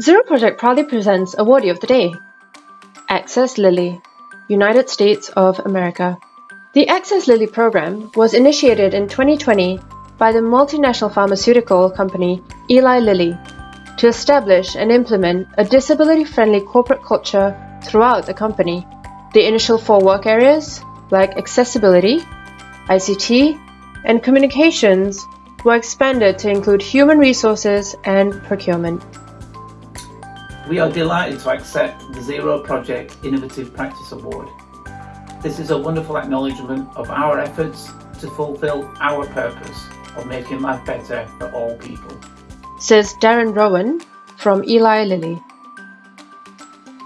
Zero Project proudly presents Awardee of the Day Access Lilly, United States of America. The Access Lilly program was initiated in 2020 by the multinational pharmaceutical company Eli Lilly to establish and implement a disability friendly corporate culture throughout the company. The initial four work areas, like accessibility, ICT, and communications, were expanded to include human resources and procurement. We are delighted to accept the Zero Project Innovative Practice Award. This is a wonderful acknowledgement of our efforts to fulfil our purpose of making life better for all people. Says Darren Rowan from Eli Lilly.